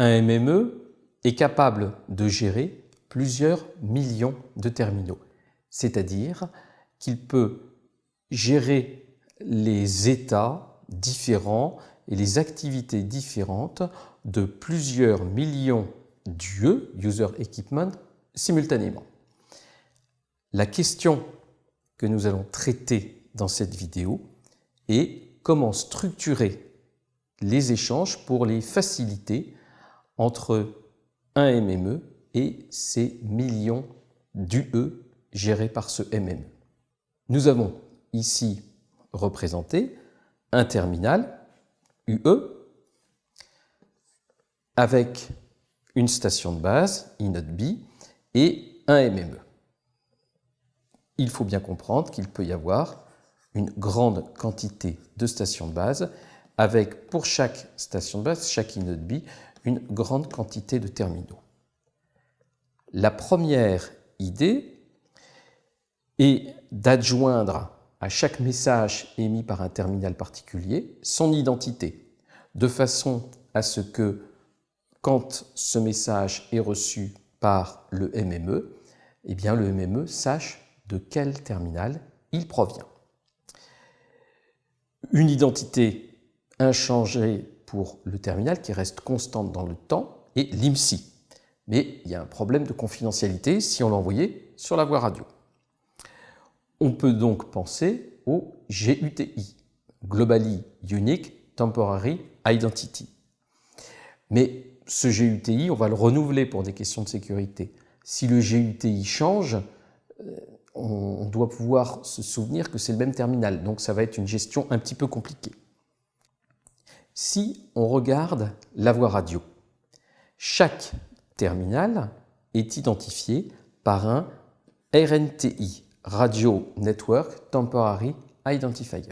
Un MME est capable de gérer plusieurs millions de terminaux, c'est-à-dire qu'il peut gérer les états différents et les activités différentes de plusieurs millions d'UE, User Equipment, simultanément. La question que nous allons traiter dans cette vidéo est comment structurer les échanges pour les faciliter entre un MME et ces millions d'UE gérés par ce MME. Nous avons ici représenté un terminal UE avec une station de base, B, et un MME. Il faut bien comprendre qu'il peut y avoir une grande quantité de stations de base avec pour chaque station de base, chaque B, une grande quantité de terminaux. La première idée est d'adjoindre à chaque message émis par un terminal particulier son identité, de façon à ce que quand ce message est reçu par le MME, eh bien le MME sache de quel terminal il provient. Une identité inchangée pour le terminal qui reste constante dans le temps est l'IMSI. Mais il y a un problème de confidentialité si on l'envoyait sur la voie radio. On peut donc penser au GUTI, Globally Unique Temporary Identity. Mais ce GUTI, on va le renouveler pour des questions de sécurité. Si le GUTI change, euh, on doit pouvoir se souvenir que c'est le même terminal, donc ça va être une gestion un petit peu compliquée. Si on regarde la voie radio, chaque terminal est identifié par un RNTI, Radio Network Temporary Identifier.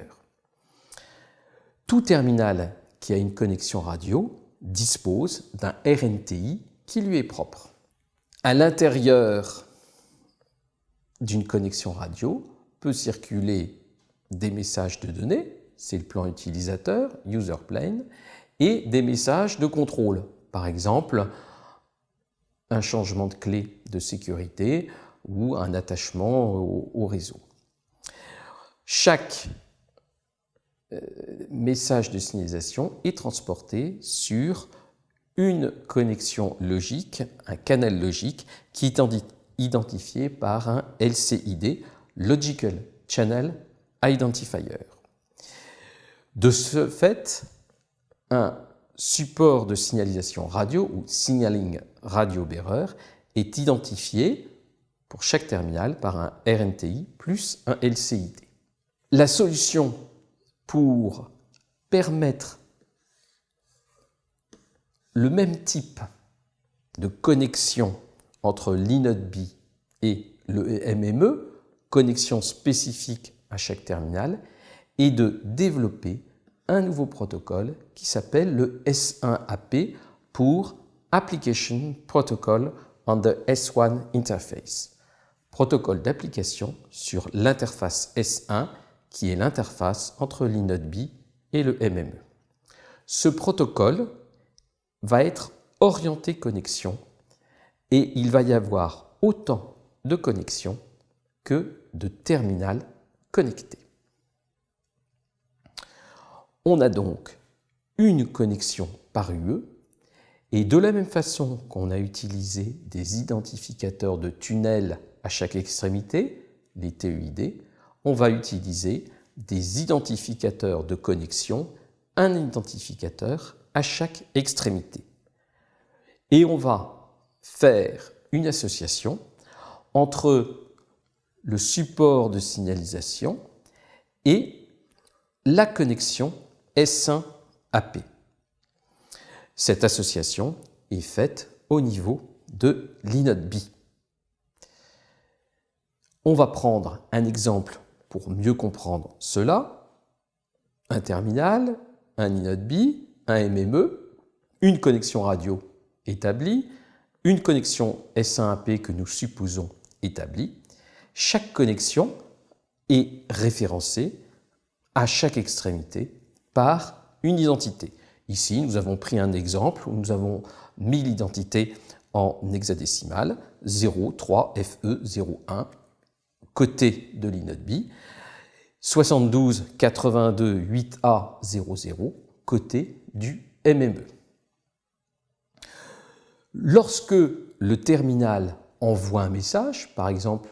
Tout terminal qui a une connexion radio dispose d'un RNTI qui lui est propre. À l'intérieur d'une connexion radio peut circuler des messages de données, c'est le plan utilisateur, user plane, et des messages de contrôle. Par exemple, un changement de clé de sécurité ou un attachement au, réseau. Chaque euh, message de signalisation est transporté sur une connexion logique, un canal logique qui est identifié par un LCID, Logical Channel Identifier. De ce fait, un support de signalisation radio ou signaling radio bearer est identifié pour chaque terminal par un RNTI plus un LCID. La solution pour permettre le même type de connexion entre l'INODB et le MME, connexion spécifique à chaque terminal, et de développer un nouveau protocole qui s'appelle le S1AP pour Application Protocol on the S1 Interface, protocole d'application sur l'interface S1 qui est l'interface entre l'INODB et le MME. Ce protocole va être orienté connexion et il va y avoir autant de connexions que de terminals connectés. On a donc une connexion par UE et de la même façon qu'on a utilisé des identificateurs de tunnels à chaque extrémité, les TUID, on va utiliser des identificateurs de connexion, un identificateur à chaque extrémité. Et on va faire une association entre le support de signalisation et la connexion S1AP. Cette association est faite au niveau de l'inode B. On va prendre un exemple pour mieux comprendre cela. Un terminal, un inode B, un MME, une connexion radio établie, une connexion S1AP que nous supposons établie. Chaque connexion est référencée à chaque extrémité par une identité. Ici, nous avons pris un exemple où nous avons mis l'identité en hexadécimal 03FE01 côté de l'inode B, 72 82 8A 00 côté du MME. Lorsque le terminal envoie un message, par exemple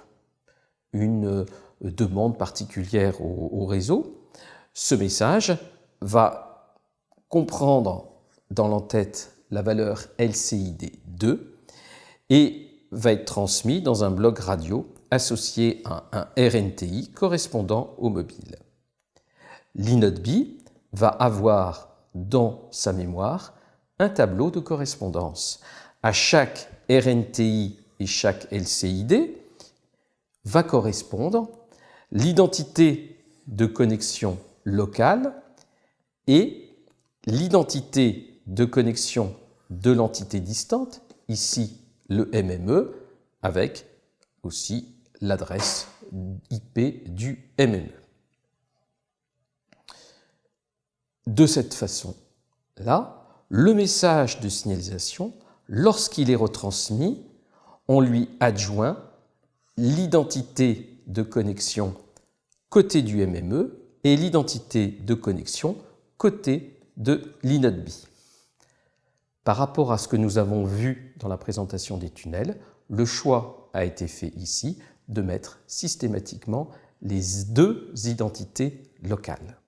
une demande particulière au, réseau, ce message va comprendre dans l'entête la valeur LCID2 et va être transmis dans un bloc radio associé à un RNTI correspondant au mobile. L'inode B va avoir dans sa mémoire un tableau de correspondance. À chaque RNTI et chaque LCID va correspondre l'identité de connexion locale et l'identité de connexion de l'entité distante, ici le MME, avec aussi l'adresse IP du MME. De cette façon-là, le message de signalisation, lorsqu'il est retransmis, on lui adjoint l'identité de connexion côté du MME et l'identité de connexion côté de l'inode B. Par rapport à ce que nous avons vu dans la présentation des tunnels, le choix a été fait ici de mettre systématiquement les deux identités locales.